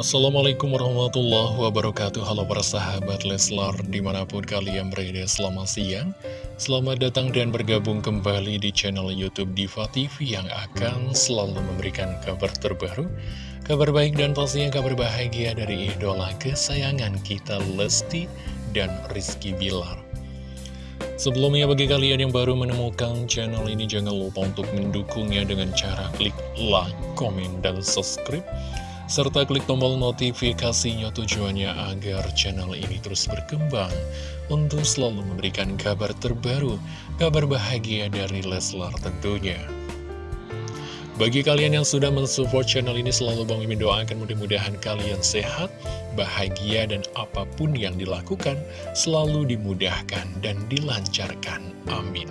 Assalamualaikum warahmatullahi wabarakatuh. Halo para sahabat Leslar Di mana pun kalian berada selamat siang. Selamat datang dan bergabung kembali di channel Youtube Diva TV Yang akan selalu memberikan kabar terbaru Kabar baik dan pastinya kabar bahagia dari idola kesayangan kita Lesti dan Rizky Bilar. Sebelumnya bagi kalian yang baru menemukan channel ini Jangan lupa untuk mendukungnya dengan cara klik like, komen, dan subscribe serta klik tombol notifikasinya tujuannya agar channel ini terus berkembang untuk selalu memberikan kabar terbaru, kabar bahagia dari Leslar tentunya. Bagi kalian yang sudah mensupport channel ini selalu Bang Mimin doakan mudah-mudahan kalian sehat, bahagia dan apa pun yang dilakukan selalu dimudahkan dan dilancarkan. Amin.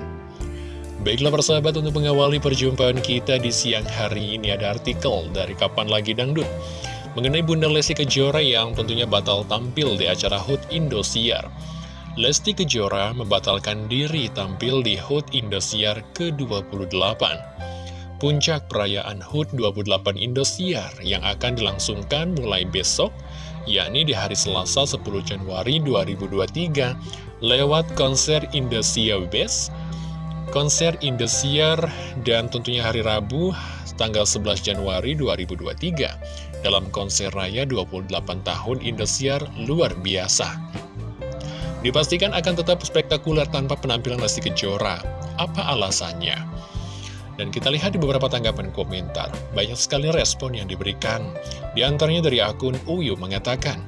Baiklah persahabat untuk mengawali perjumpaan kita di siang hari ini ada artikel dari Kapan Lagi Dangdut mengenai Bunda Lesti Kejora yang tentunya batal tampil di acara HUT Indosiar. Lesti Kejora membatalkan diri tampil di HUT Indosiar ke-28. Puncak perayaan HUT 28 Indosiar yang akan dilangsungkan mulai besok, yakni di hari Selasa 10 Januari 2023, lewat konser Indosiar Best konser Indosiar dan tentunya hari Rabu tanggal 11 Januari 2023 dalam konser raya 28 tahun Indosiar luar biasa. Dipastikan akan tetap spektakuler tanpa penampilan Lesti Kejora. Apa alasannya? Dan kita lihat di beberapa tanggapan komentar, banyak sekali respon yang diberikan. Di antaranya dari akun Uyu mengatakan,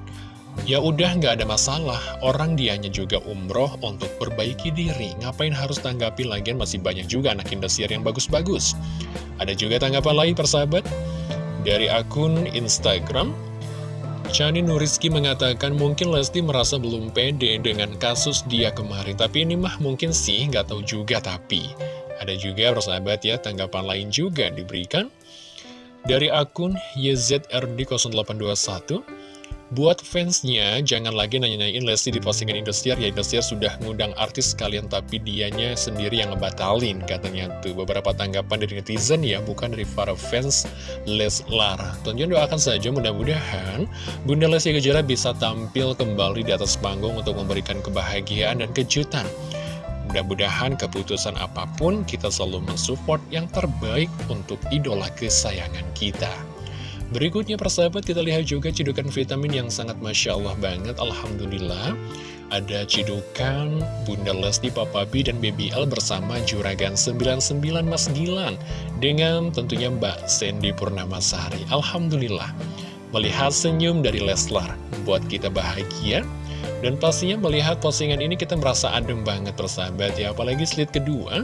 Ya udah nggak ada masalah, orang dianya juga umroh untuk perbaiki diri. Ngapain harus tanggapi lagian masih banyak juga anak Indosiar yang bagus-bagus. Ada juga tanggapan lain persahabat dari akun Instagram. Chani Nuriski mengatakan mungkin Lesti merasa belum pede dengan kasus dia kemarin. Tapi ini mah mungkin sih, nggak tahu juga tapi. Ada juga persahabat ya, tanggapan lain juga diberikan. Dari akun YZRD0821, Buat fansnya, jangan lagi nanya-nanyain Lesti di postingan Indosiar, ya Indosiar sudah ngundang artis kalian tapi dianya sendiri yang ngebatalin, katanya tuh. Beberapa tanggapan dari netizen ya, bukan dari para fans Leslar. Tentunya doakan saja mudah-mudahan Bunda Lesti Kejora bisa tampil kembali di atas panggung untuk memberikan kebahagiaan dan kejutan. Mudah-mudahan keputusan apa pun kita selalu mensupport yang terbaik untuk idola kesayangan kita. Berikutnya persahabat kita lihat juga cidukan vitamin yang sangat Masya Allah banget. Alhamdulillah Ada cidukan Bunda Lesti, Papa B, dan Baby L bersama Juragan 99 Mas Gilang Dengan tentunya Mbak Sandy Purnamasari. Alhamdulillah Melihat senyum dari Leslar Buat kita bahagia. Dan pastinya melihat postingan ini kita merasa adem banget persahabat ya. Apalagi slide kedua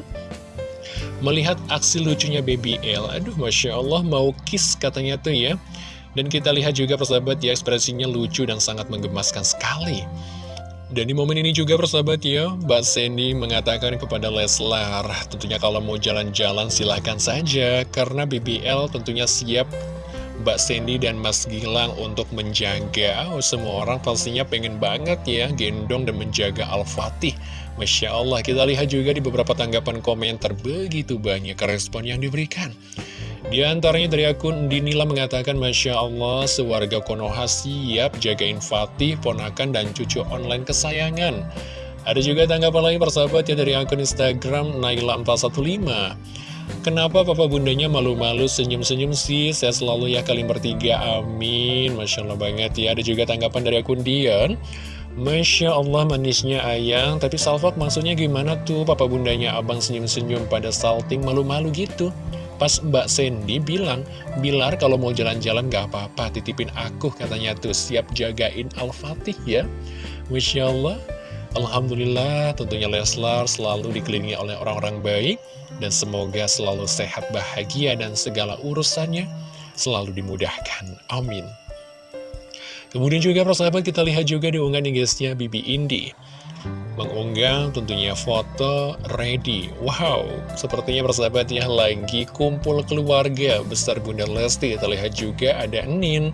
Melihat aksi lucunya Baby L, aduh Masya Allah mau kiss katanya tuh ya. Dan kita lihat juga persahabat ya ekspresinya lucu dan sangat menggemaskan sekali. Dan di momen ini juga persahabat ya, Mbak Sandy mengatakan kepada Leslar, tentunya kalau mau jalan-jalan silahkan saja, karena BBL tentunya siap Mbak Sandy dan Mas Gilang untuk menjaga oh, semua orang pastinya pengen banget ya gendong dan menjaga Al-Fatih Masya Allah, kita lihat juga di beberapa tanggapan komentar begitu banyak respon yang diberikan. Di antaranya dari akun Dinila mengatakan, Masya Allah, sewarga Konoha siap jagain Fatih, ponakan, dan cucu online kesayangan. Ada juga tanggapan lain persahabat ya dari akun Instagram Naila415. Kenapa papa bundanya malu-malu senyum-senyum sih? Saya selalu ya kalian bertiga, amin. Masya Allah banget ya. Ada juga tanggapan dari akun Dian. Masya Allah manisnya ayang Tapi Salvat maksudnya gimana tuh? Papa bundanya abang senyum-senyum pada salting malu-malu gitu. Pas Mbak Sandy bilang Bilar kalau mau jalan-jalan gak apa-apa. Titipin aku katanya tuh. Siap jagain Al-Fatih ya. Masya Allah. Alhamdulillah tentunya Leslar selalu dikelilingi oleh orang-orang baik. Dan semoga selalu sehat bahagia dan segala urusannya selalu dimudahkan. Amin Kemudian juga persahabat kita lihat juga di unggahan guysnya Bibi Indi. Mengunggah tentunya foto ready Wow, sepertinya persahabat ya lagi kumpul keluarga besar Bunda Lesti. Kita lihat juga ada Nin.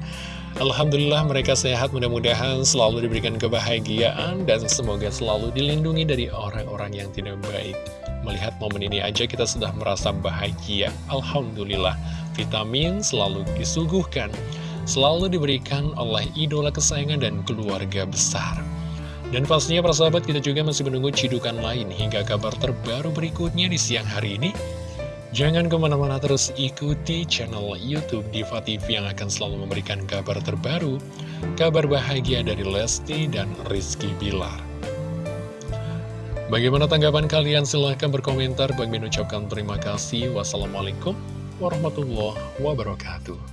Alhamdulillah mereka sehat. Mudah-mudahan selalu diberikan kebahagiaan Dan semoga selalu dilindungi dari orang-orang yang tidak baik. Melihat momen ini aja kita sudah merasa bahagia. Alhamdulillah vitamin selalu disuguhkan selalu diberikan oleh idola kesayangan dan keluarga besar. Dan pastinya para sahabat kita juga masih menunggu cidukan lain hingga kabar terbaru berikutnya di siang hari ini. Jangan ke mana-mana terus ikuti channel Youtube Diva TV yang akan selalu memberikan kabar terbaru, kabar bahagia dari Lesti dan Rizky Bilar. Bagaimana tanggapan kalian? Silahkan berkomentar. Bagi mengucapkan terima kasih. Wassalamualaikum warahmatullahi wabarakatuh.